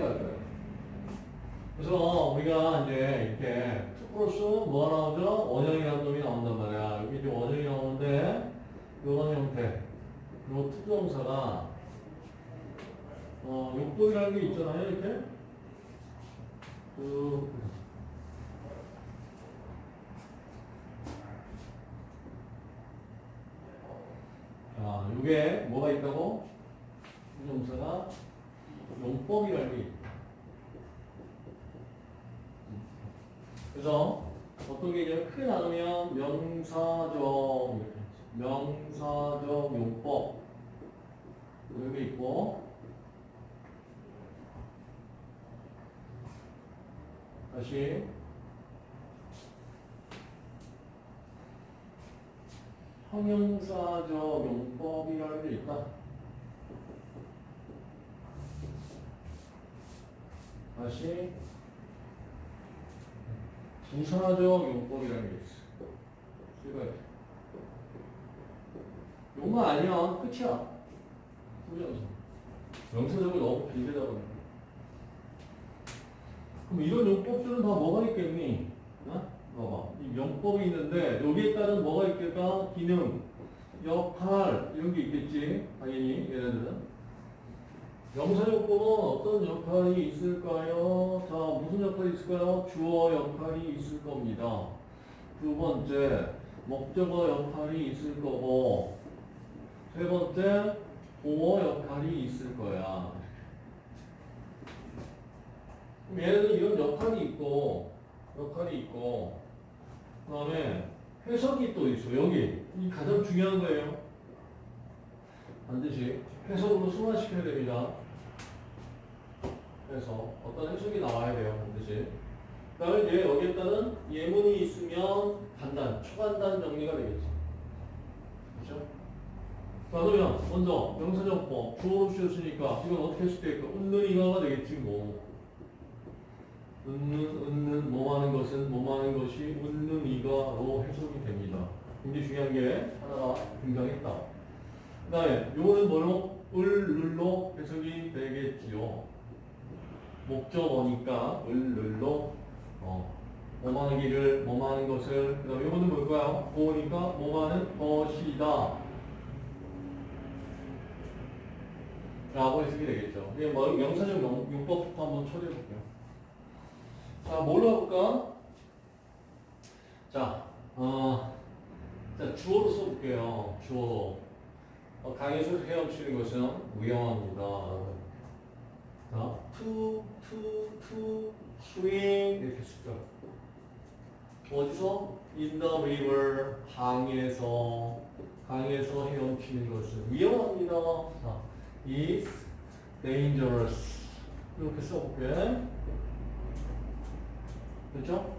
할까요? 그래서 우리가 이제 이렇게 2 플러스 뭐가 나오죠? 원형이라는 놈이 나온단 말이야. 여기 이제 원형이 나오는데 이런 형태. 요 투정사가 어, 용법이라는 게 있잖아요. 이렇게. 그 자, 이게 뭐가 있다고? 투정사가 용법이라는 게. 그래서 어떤 게 이제 크게 나누면 명사적 명사적 용법. 이렇게 있고. 다시. 형용사적 용법이라는 게 있다. 다시 부사적 용법이라는 게 있어. 이거 용만 아니면 끝이야. 후정사. 명사적으로 너무 길게 잡았네. 그럼 이런 용법들은 다 뭐가 있겠니? 어? 봐봐. 이 명법이 있는데 여기에 따른 뭐가 있겠까? 기능, 역할 이런 게 있겠지. 당연히 얘네들은. 명사용법은 어떤 역할이 있을까요? 자, 무슨 역할이 있을까요? 주어 역할이 있을 겁니다. 두 번째, 목적어 역할이 있을 거고, 세 번째, 보어 역할이 있을 거야. 그럼 얘네들은 이런 역할이 있고, 역할이 있고, 그 다음에 해석이 또 있어. 여기. 이 가장 중요한 거예요. 반드시 해석으로 순환시켜야 됩니다. 그래서 어떤 해석이 나와야 돼요, 반드시. 그 다음에 이제 여기에 따른 예문이 있으면 간단, 초간단 정리가 되겠지. 그렇죠? 자, 그러면 먼저 명사정법 주어로 쓰였으니까 이건 어떻게 해석될까 웃는 이가가 되겠지, 뭐. 웃는, 웃는, 뭐하는 것은, 뭐하는 것이 웃는 이가로 해석이 됩니다. 굉장히 중요한 게 하나가 등장했다. 그 다음에 요거는 뭐로? 을룰로 해석이 되겠지요. 목적어니까 을룰로 어, 뭐하는 길을 뭐하는 것을 그 다음에 이거는 뭘까요? 보니까 뭐하는 것이다. 라고 해석이 되겠죠. 이게 뭐 명사적 용, 용법부터 한번 처리해 볼게요. 자 뭘로 해볼까? 자, 어, 자 주어로 써볼게요. 주어로. 어, 강에서 헤엄치는 것은 위험합니다. 자, to, to, to, swing 이렇게 쓰죠. 어디서? In the river, 강에서, 강에서 헤엄치는 것은 위험합니다. 자, is dangerous. 이렇게 써볼게. 됐죠?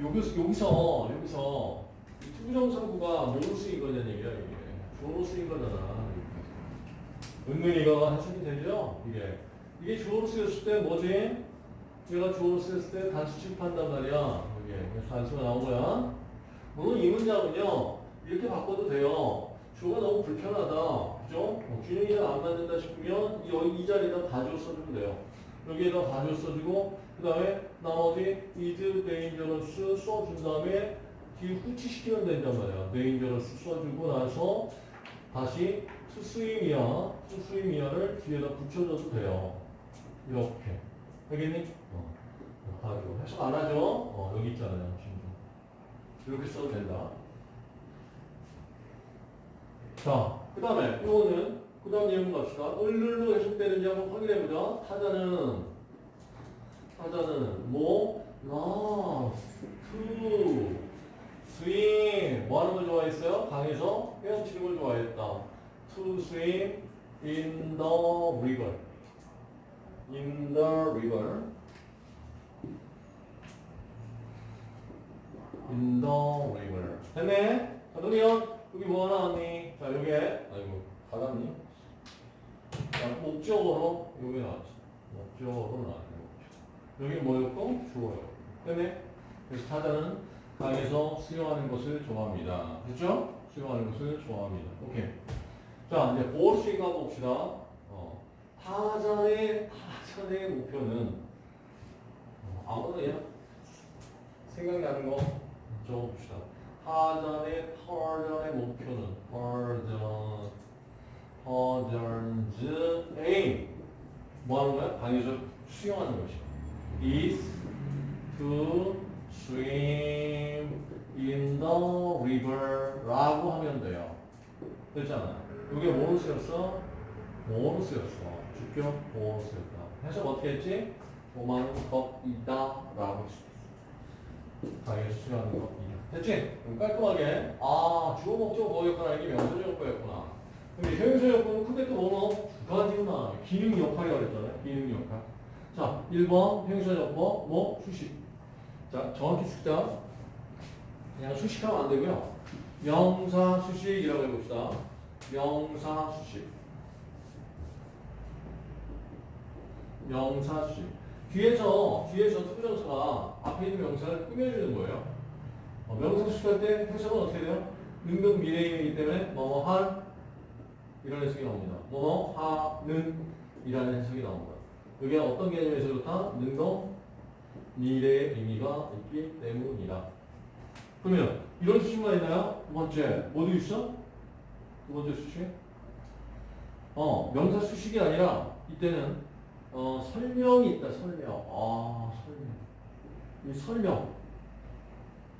여기서, 여기서, 여기서, 이 투부정사구가 뭐로 쓰인 거냐는 얘기야, 이게. 쓰인 거잖아. 은는이가 해석이 되죠? 이게. 이게 주어로 쓰였을 때 뭐지? 얘가 주어로 쓰였을 때 단수 취급한단 말이야. 이게 단수가 나온 거야. 물론 이 문장은요 이렇게 바꿔도 돼요. 주어가 너무 불편하다, 그죠? 뭐 균형이 잘안 맞는다 싶으면 여기 이 자리에다 가지고 써주면 돼요. 여기에다 가지고 써주고 그 다음에 나머지 is dangerous 써준 다음에 뒤에 후치시키면 된단 말이야. dangerous 써주고 나서 다시 to swim이야, to swim이야를 뒤에다 붙여줘도 돼요. 이렇게. 알겠니? 어. 가지고 해석 안 하죠? 어, 여기 있잖아요. 이렇게 써도 된다. 자, 그 다음에 이거는 그 다음 예문 갑시다. 을를로 해석되는지 한번 확인해보자. 타잔은 타잔은 뭐? 나, to, swim 뭐 하는 걸 좋아했어요? 강에서 헤엄치는 걸 좋아했다. To swim in the river. In the river. In the river. 됐네? 자, 그러면 여기 뭐 나왔니? 자, 여기에 아이고 받았니? 자, 목적어로 여기 나왔지. 목적어로 나왔네. 목적. 여기 뭐였고? 주어요. 됐네? 그래서 타자는 강에서 수영하는 것을 좋아합니다. 그렇죠? 수영하는 것을 좋아합니다. 오케이. 자, 이제 보어스윙 한번 봅시다. 어. 타 타전의 목표는 어, 아무거나 생각나는 거 적어봅시다. 타전의 타전의 목표는 타전 타전즈 aim 뭐 하는 거야? 강에서 수영하는 것이야. is to swim in the river 라고 하면 돼요. 됐잖아. 이게? 뭐로 쓰였어? 주격 쓰였다. 해석 어떻게 했지? 뭐만 것이다 라고 했어. 강에서 수영하는 것이다. 됐지? 그럼 깔끔하게 아 주어 목적 뭐였구나 이게 명사적 거였구나. 근데 형용사 역할은 크게 또 뭐뭐 두 가지구나. 기능 역할이라고 그랬잖아요. 기능 역할. 자, 1번 형용사 역할 뭐 수식. 자, 정확히 쓰자. 그냥 수식하면 안 되고요. 명사 수식이라고 해봅시다. 명사 수식. 명사 수식. 뒤에서 뒤에서 투부정사가 앞에 있는 명사를 꾸며주는 거예요. 어, 명사 수식할 때 해석은 어떻게 돼요? 능동 미래인이기 때문에 뭐뭐한 이런 해석이 나옵니다. 뭐뭐 하는 이라는 해석이 나옵니다. 이게 어떤 개념에서 좋다? 능동 미래의 의미가 있기 때문이다. 그러면 이런 수식만 있나요? 두 번째 뭐도 있어? 두 번째 수식? 어 명사 수식이 아니라 이때는 어 설명이 있다 설명. 아 설명. 이 설명.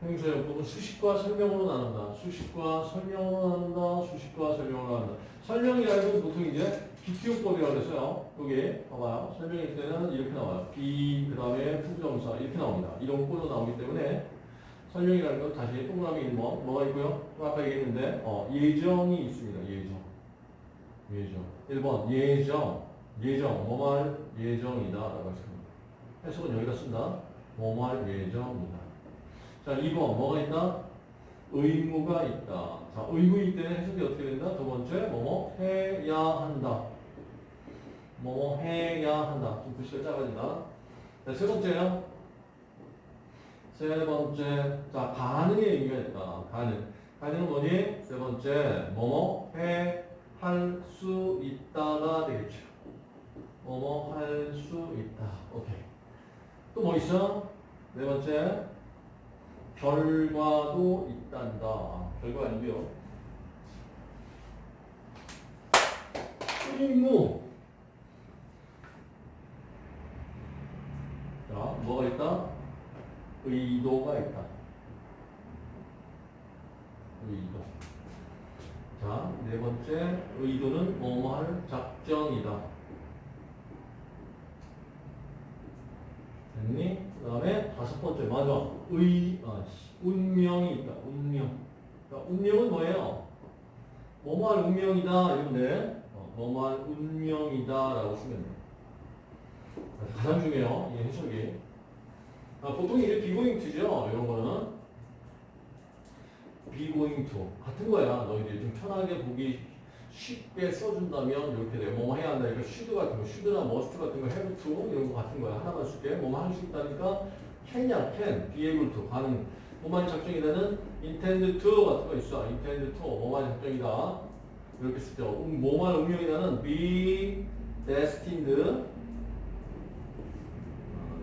형용사 용법은 수식과 설명으로 나눈다. 수식과 설명으로 나눈다 수식과 설명으로 나눈다. 설명이라는 건 보통 이제 기티용법이라고 그랬어요. 여기 봐봐요. 설명일 때는 이렇게 나와요. be 그 다음에副정사 이렇게 나옵니다. 이런 꼴로 나오기 때문에 설명이라는 건 다시 동그라미 뭐 뭐가 있고요? 아까 얘기했는데 어, 예정이 있습니다. 예정. 예정. 1번 예정 예정 뭐말 예정이다 라고 했습니다. 해석은 여기다 쓴다. 뭐말 예정이다. 자 2번 뭐가 있나? 의무가 있다. 자 의무일 때는 해석이 어떻게 된다? 두 번째 뭐뭐 해야 한다. 뭐뭐 해야 한다. 좀 글씨가 작아진다. 자, 세 번째요 세 번째. 자 가능의 의미가 있다. 가능. 가능은 뭐니? 세 번째 뭐뭐 해 할 수 있다가 되겠죠 뭐뭐 할 수 있다. 오케이. 또 뭐 있어? 네 번째. 결과도 있단다. 결과 아니고요. 의무. 자, 뭐가 있다? 의도가 있다. 의도. 자, 네 번째. 의도는 뭐뭐 할 작정이다. 됐니? 그 다음에 다섯 번째 맞아 의 아, 씨, 운명이 있다. 운명. 그러니까 운명은 뭐예요? 뭐뭐할 운명이다. 이러면 돼. 어, 뭐뭐할 운명이다 라고 쓰면 돼. 가장 중요해요 이 해석이. 아, 보통 이게 be going to죠 이런 거는. be going to. 같은 거야. 너희들이 좀 편하게 보기 쉽게 써준다면 이렇게 돼. 뭐뭐 해야 한다. 이거 should 같은 거, should나 must 같은 거, have to 이런 거 같은 거야. 하나만 쓸게. 뭐뭐 할 수 있다니까 can이야, can, be able to 가능. 뭐만 작정이다는 intend to 같은 거 있어. intend to 뭐만 작정이다. 이렇게 쓸 때, 음, 뭐만 운명이다는 be destined, 어,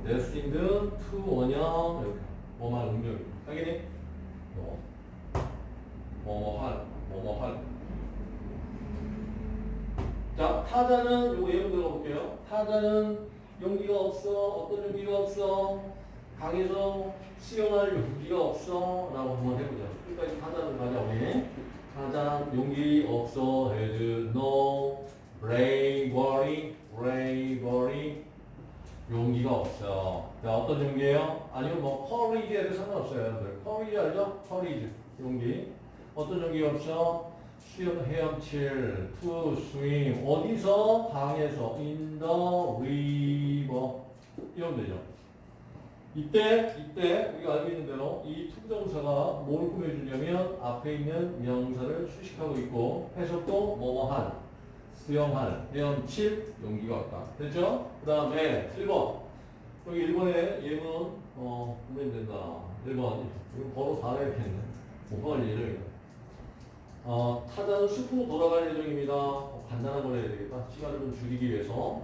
destined to 원형 이렇게 뭐만 운명이다. 당연히 뭐, 뭐뭐 할, 뭐뭐 할. 자, 타자는 요거 예로 들어 볼게요. 타자는 용기가 없어. 어떤 용기가 없어? 강에서 수영할 용기가 없어. 라고 한번 해보자. 여기까지 타자는 가자, 우리. 타자 용기 없어. has no bravery, bravery. 용기가 없어. 자, 어떤 용기예요? 아니면 뭐 courage에도 상관없어요, 여러분들. courage 알죠? courage. 용기. 어떤 용기가 없어? 수영 헤엄칠 to swim 어디서 강에서 in the river 이러면 되죠. 이때 이때 우리가 알고 있는 대로 이 투부정사가 뭘 꾸며주냐면 앞에 있는 명사를 수식하고 있고 해석도 뭐뭐한 수영할 헤엄칠 용기가 없다. 됐죠? 그 다음에 1번 여기 1번에 예문 어 보면 된다. 1번 이거 번호 다 내야겠네. 못 봐갈 예정이다. 어, 타자는 숲으로 돌아갈 예정입니다. 어, 간단한 걸 해야 되겠다. 시간을 좀 줄이기 위해서.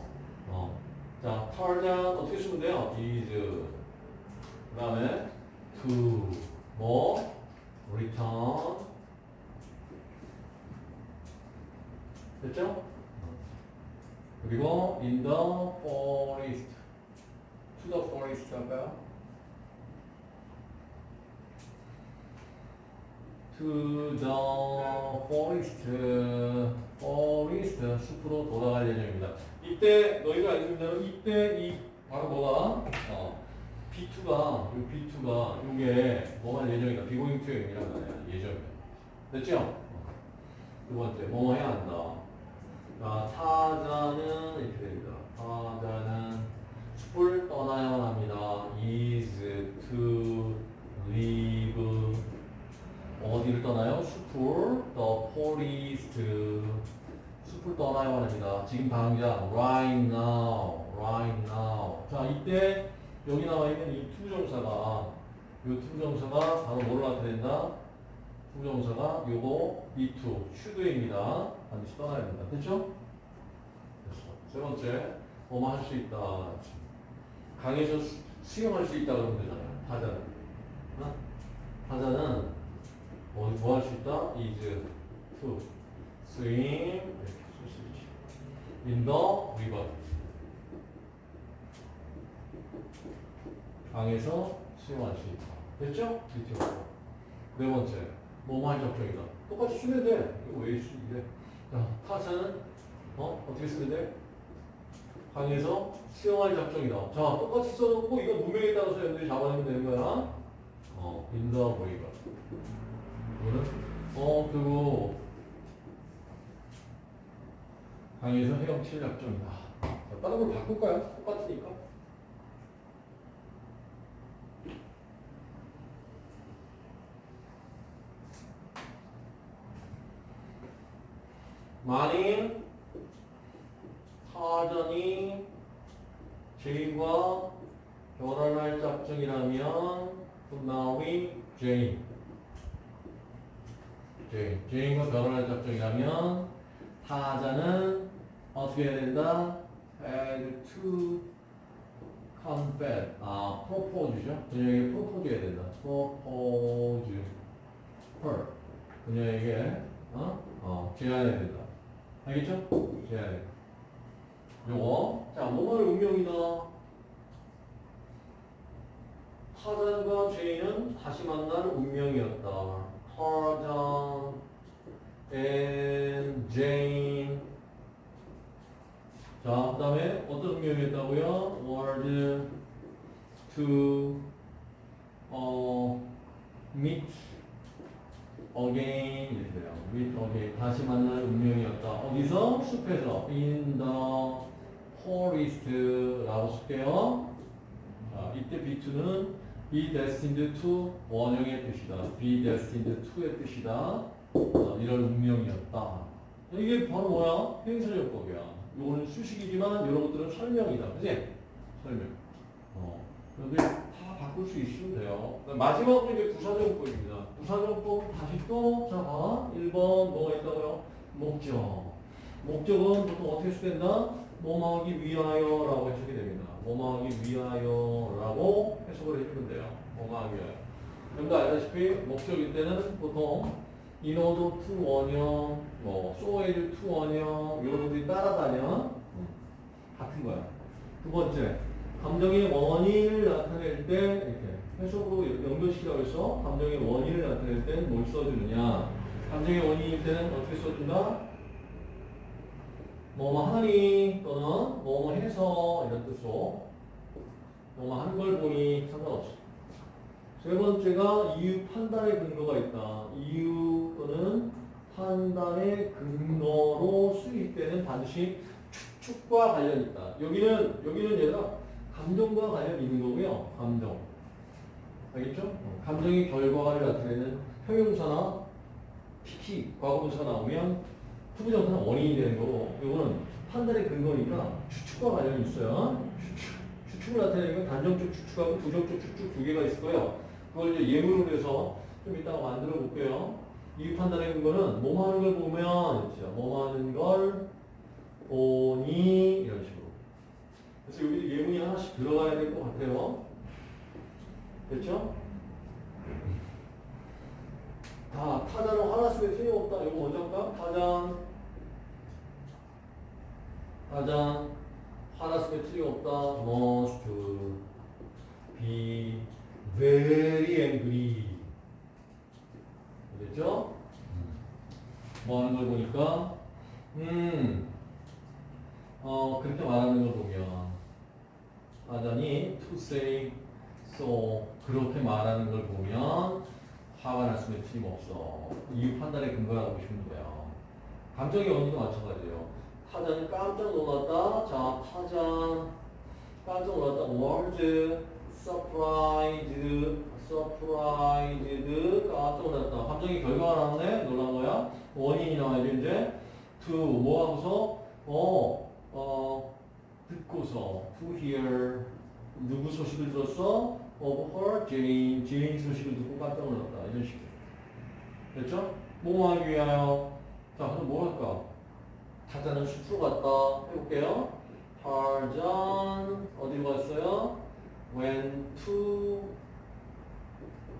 어, 자, turn 어떻게 쓰면 돼요? is. 그 다음에 to, 뭐, return. 됐죠? 그리고 in the forest. to the forest 할까요? To the forest, forest 숲으로 돌아갈 예정입니다. 이때 너희가 알고 있는 대로 이때 이 바로 뭐가 어, B2가 이 B2가 이게 뭐가 예정이다. 비고잉 투여이란 말이야. 예정이야. 됐죠? 어. 두 번째 뭐 해야 한다. 자, 타자는 이렇게 됩니다. 타자는 숲을 떠나야만 합니다. is to leave 어디를 떠나요? 숲을 the forest 숲을 떠나야만 합니다. 지금 당장 right now, right now. 자 이때 여기 나와 있는 이 투정사가 이 투정사가 바로 뭐를 나타낸다? 투정사가 요거 be2 should입니다. 반드시 떠나야 된다. 됐죠? 됐어. 세 번째 뭐뭐 할 수 있다. 강에서 수- 수영할 수 있다 그러면 되잖아요. 타자는. 어? 타자는 뭐, 뭐할수 있다? is to swim 이렇게 쓸수 있지. in the river 강에서 수영할 수 있다. 됐죠? 밑으로. 네 번째, 할 작정이다. 똑같이 쓰면 돼. 이거 왜 쓰면 돼? 자, 타자는 어? 어떻게 쓰면 돼? 강에서 수영할 작정이다. 자, 똑같이 써놓고 이거 문명에 따라서 연들이 잡아내면 되는 거야. 어, river. 이 거는 어 그리고 강에서 헤엄칠 작정이다. 자, 다른 걸 바꿀까요? 똑같으니까. 만일 사전이 제인과 결혼할 작정이라면 분나위 제인 제인 제인과 결혼할 작정이라면 타자는 어떻게 해야 된다? had to confess 아 propose죠 그녀에게 propose 해야 된다 propose her 그녀에게 어? 어 제안해야 된다 알겠죠? 제안해 요거 자 뭐가 운명이다 타잔과 제인은 다시 만날 운명이었다. 타잔 and Jane. 자, 그 다음에 어떤 운명이었다고요? were to 어, meet again 이렇게 돼요. meet again 다시 만날 운명이었다. 어디서? 숲에서 in the forest라고 쓸게요. 자, 이때 B2는 be destined to 원형의 뜻이다. be destined to의 뜻이다. 어, 이런 운명이었다. 이게 바로 뭐야? 행사적법이야. 요거는 수식이지만 이런 것들은 설명이다. 그지? 설명. 어. 근데 다 바꿀 수 있으면 돼요. 마지막으로 이제 부사정법입니다. 부사정법 다시 또, 자, 봐. 1번 뭐가 있다고요? 목적. 목적은 보통 어떻게 쓰된다? 뭐뭐하기 위하여라고 해석이 됩니다. 뭐뭐하기 위하여라고 해석을 해주면 돼요. 뭐뭐하기 위하여. 여러분도 알다시피 목적일 때는 보통 to 원형, 뭐 so as to 원형 이런 것들이 따라다녀 같은 거야. 두 번째, 감정의 원인을 나타낼 때 이렇게 해석으로 연결시키라고 해서 감정의 원인을 나타낼 때는 뭘 써주느냐? 감정의 원인일 때는 어떻게 써준다? 뭐뭐 하니 또는 뭐뭐 해서 이런 뜻으로 뭐뭐 하는 걸 보니 상관없어. 세 번째가 이유 판단의 근거가 있다. 이유 또는 판단의 근거로 수입되는 반드시 추측과 관련 있다. 여기는 여기는 얘가 감정과 관련이 있는 거고요. 감정. 알겠죠? 어, 감정의 결과를 나타내는 형용사나 특히 과거분사 나오면 투부정사는 원인이 되는 거고 이거는 판단의 근거니까 추측과 관련이 있어요. 추측. 추측을 나타내는 건 단정적 추측하고 부정적 추측 두 개가 있을 거예요. 그걸 이제 예문으로 해서 좀 이따가 만들어 볼게요. 이 판단의 근거는 뭐뭐 하는 걸 보면, 뭐뭐 하는 걸 보니, 이런 식으로. 그래서 여기 예문이 하나씩 들어가야 될 것 같아요. 됐죠? 다 타자는 하나 쓰면 틀림없다. 이거 먼저 할까? 타잔 타잔 하나 쓰면 틀림없다. must be very angry. 됐죠? 뭐 하는 걸 보니까 음, 어, 그렇게 말하는 걸 보면 하자니 to say so 그렇게 말하는 걸 보면 화가 났으면 틀림없어. 이유 판단의 근거라고 보시면 돼요. 감정의 원인도 마찬가지예요. 타자는 깜짝 놀랐다. 자, 타자 깜짝 놀랐다. was surprised, surprised 깜짝 놀랐다. 감정의 결과가 나왔네. 놀란 거야. 원인이 나와야죠 이제. to 뭐 하고서 어, 어 듣고서 to hear 누구 소식을 들었어? Of her Jane 제인 소식을 듣고 깜짝 놀랐다 이런 식으로. 됐죠? 뭐 하기 위하여? 자 그럼 뭐 할까? 타자는 숲으로 갔다. 해볼게요. 타잔 어디로 갔어요? went to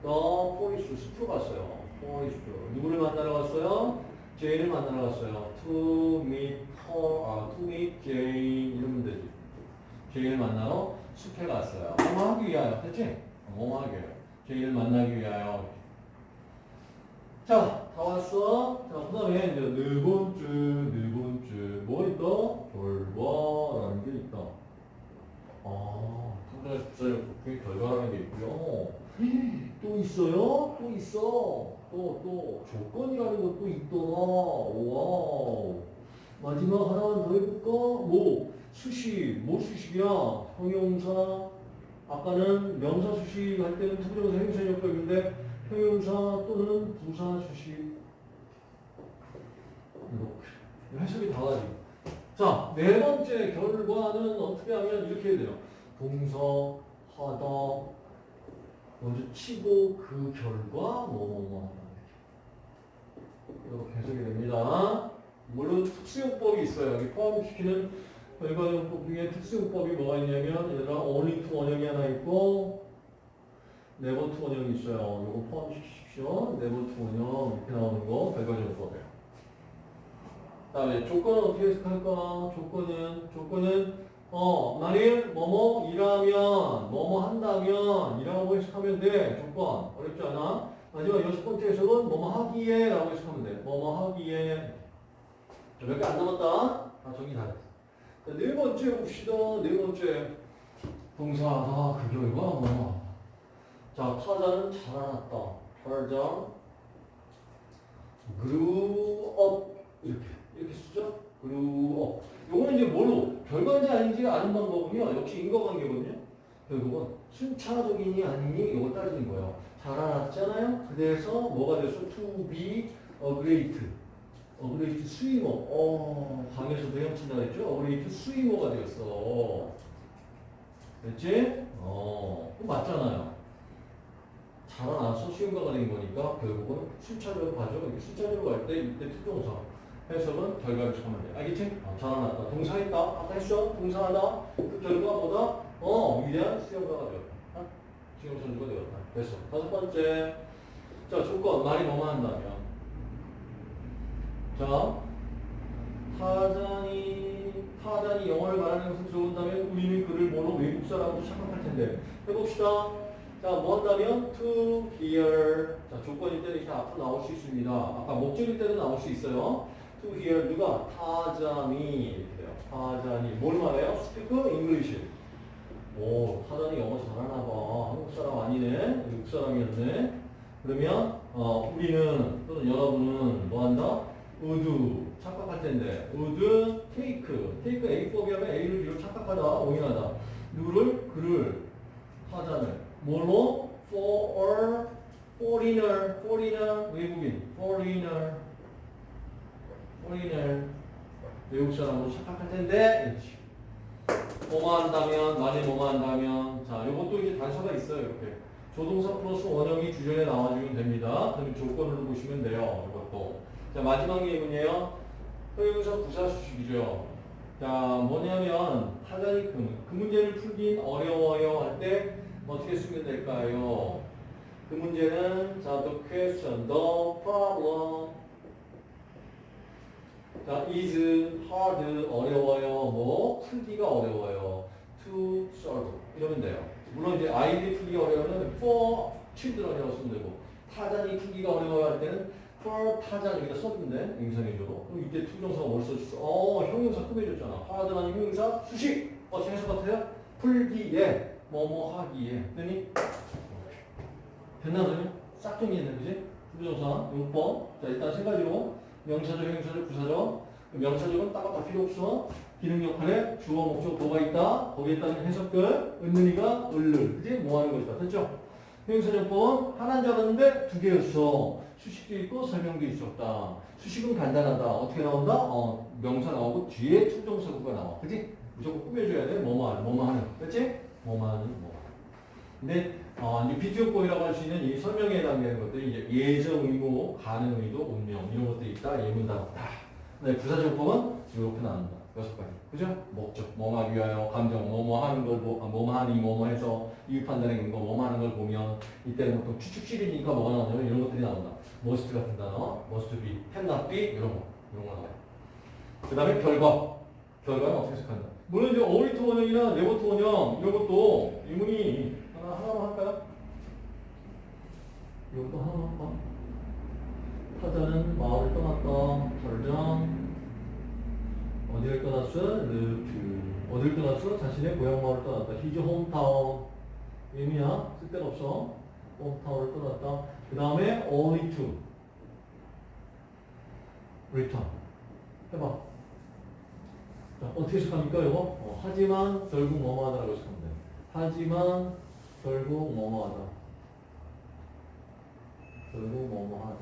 the forest 숲으로 갔어요. Forest 누구를 만나러 갔어요? 제인을 만나러 갔어요. To meet her 아 to meet Jane. 이러면 되지. 제인을 만나러 숲에 갔어요. 뭐 하기 위하여, 됐지? 뭐 하기 위하여. 제인을 만나기 위하여. 자, 다 왔어. 자, 그 다음에 이제 네 번째. 뭐 있다? 결과라는 게 있다. 아, 상당히 그 결과라는 게 있고요. 또 있어요? 또 있어. 또, 또, 조건이라는 것도 있더라. 와우. 마지막 하나만 더 해볼까? 뭐, 수식, 뭐 수식이야? 형용사, 아까는 명사 수식 할 때는 to부정사 형용사적 용법인데 형용사 또는 부사 수식 이렇게 해석이 다가지. 자, 네 번째 결과는 어떻게 하면 이렇게 해야 돼요. 동사, 하다, 먼저 치고 그 결과 뭐뭐뭐. 이렇게 해석이 됩니다. 물론 특수용법이 있어요. 여기 포함시키는 결과용법 중에 특수용법이 뭐가 있냐면 얘들아 only to 원형이 하나 있고 to 원형이 있어요. 이거 포함시키십시오. to 원형 이렇게 나오는 거 결과용법이에요. 다음에 조건은 어떻게 해석할까? 조건은 조건은 어 만일 뭐뭐이라면 뭐뭐 한다면 이라고 해석하면 돼. 조건 어렵지 않아? 마지막 여섯 번째 해석은 뭐뭐 하기에 라고 해석하면 돼. 뭐뭐 하기에 몇 개 안 남았다. 아, 정리 다 됐어. 자, 네 번째 봅시다. 네 번째. 동사하다. 그 결과 뭐. 자, 타자는 자라났다. 타자. grew up. 이렇게. 이렇게 쓰죠? grew up. 요거는 이제 뭘로? 결과인지 아닌지 아는 방법은요. 역시 인과관계거든요. 결국은 순차적이니 아니니 이걸 따지는 거예요. 자라났잖아요. 그래서 뭐가 됐어? to be a great. a great swimmer. 어, 강에서도 헤엄친다 그랬죠? a great swimmer가 되었어. 됐지? 어, 맞잖아요. 자라나서 수영가가 된 거니까 결국은 순차적으로 가죠. 이렇게 순차적으로 갈 때 이때 to부정사 해석은 결과를 찾으면 돼. 알겠지? 어, 자라났다. 동사했다. 아까 했죠? 동사하다. 그 결과 뭐다 어, 위대한 수영가가 되었다. 어? 수영 선수가 되었다. 됐어. 다섯 번째. 자, 조건. 말이 뭐뭐 한다면. 자, 타잔이 타잔이 영어를 말하는 것을 좋은다면 우리는 그를 뭐로 외국 사람으로 착각할 텐데 해봅시다. 자, 뭐 한다면 to hear. 자, 조건일 때는 이렇게 앞으로 나올 수 있습니다. 아까 목적일 때는 나올 수 있어요. to hear 누가 타잔이. 타잔이 뭘 말해요? speak English. 오, 타잔이 영어 잘하나 봐. 한국 사람 아니네. 외국 사람이었네. 그러면 어, 우리는 또는 여러분은 뭐 한다? Would 착각할 텐데. would take take A법이 하면 A를 B로 착각하다. 오인하다. 누를? 그를. 타자를 뭘로? For foreigner. Foreigner. 외국인. Foreigner. Foreigner. 외국 사람으로 착각할 텐데. 뭐뭐 한다면 만일 뭐뭐 한다면. 자 요것도 이제 단서가 있어요 이렇게. 조동사 플러스 원형이 주전에 나와주면 됩니다. 그럼 조건으로 보시면 돼요 이것도 자, 마지막 예문이에요. 형용사 부사 수식이죠. 자, 뭐냐면 타자니 그, 그 문제를 풀긴 어려워요 할 때 어떻게 쓰면 될까요? 그 문제는 자, the question, the problem. 자, is hard 어려워요. 뭐 풀기가 어려워요. to solve 이러면 돼요. 물론 이제 아이들이 풀기 어려우면 for children이라고 쓰면 되고 타잔이 풀기가 어려워요 할 때는 for Tarzan 여기다 써준대 임상해줘도 그럼 이때 to부정사가 뭘 써줬어? 어 형용사 꾸며줬잖아. hard 아니면 형용사 수식 어 재수 같아요? 풀기에 뭐뭐 하기에 됐니? 됐나 그러면? 싹 정리했네 그지? to부정사 용법 자 일단 세 가지로 명사적, 형용사적, 부사적 명사적은 따로 다 필요 없어 기능 역할에 주어, 목적, 뭐가 있다 거기에 따른 해석글 은근히가 을를 그지? 뭐 하는 것이다 됐죠? 형용사정법은 하나인 줄 알았는데 두 개였어 수식도 있고 설명도 있었다 수식은 간단하다 어떻게 나온다? 어 명사 나오고 뒤에 투정사구가 나와 그지? 무조건 꾸며줘야 돼 뭐뭐 하는 뭐뭐 하는 그치? 뭐뭐 하는 뭐 근데 어, 이제 비투용법이라고 할 수 있는 이 설명에 해당되는 것들이 예정 의무, 가능 의도, 운명 이런 것들이 있다. 예문단 없다. 네, 부사정법은 이렇게 나온다. 여섯 가지. 그죠? 목적, 뭐하기 위하여, 감정, 뭐뭐 하는 걸, 보, 아, 뭐뭐 하니, 뭐뭐 해서 이유 판단의 근거, 뭐뭐 하는 걸 보면 이때는 보통 추측식이니까 뭐가 나오냐면 이런 것들이 나온다. must 같은 단어, must be, cannot be 이런 거, 이런 거 나와요. 그 다음에 결과. 결과는 어떻게 해석한다. 물론 이제 어울리트 원형이나 네버트 원형 이런 것도 의문이 하나, 하나만 할까요? 이것도 하나만 할까? 타자는 마을을 떠났다. 절정. 어디를 떠났어? 루트. 어디를 떠났어? 자신의 고향 마을을 떠났다. 히즈 홈타운. 의미야? 쓸데가 없어. 홈타운을 떠났다. 그 다음에 only to. return. 해봐. 자, 어떻게 해석합니까, 이거? 어, 하지만 결국 뭐뭐 하다라고 해석하면 돼. 하지만 결국 뭐뭐 하다. 결국 뭐뭐 하다.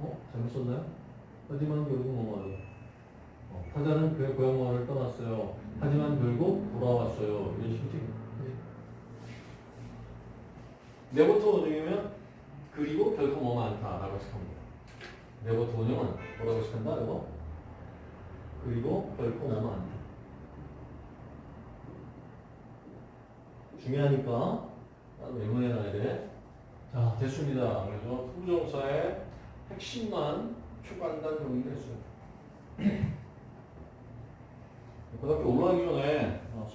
어? 잘못 썼나요? 하지만 결국 뭐뭐 하다. 어, 타자는 그 고향 마을을 떠났어요. 하지만 결국 돌아왔어요. 이런 식이지. 네버터 원형이면 그리고 결코 뭐만 않다라고 해석합니다. 네버터 원형은 뭐라고 해석한다, 이거? 그리고 결코 뭐뭐 않다. 중요하니까 메모해놔야 돼. 자, 됐습니다. 그래서 to부정사의 핵심만 초간단 정리를 했어요. 고등학교 올라가기 전에 어,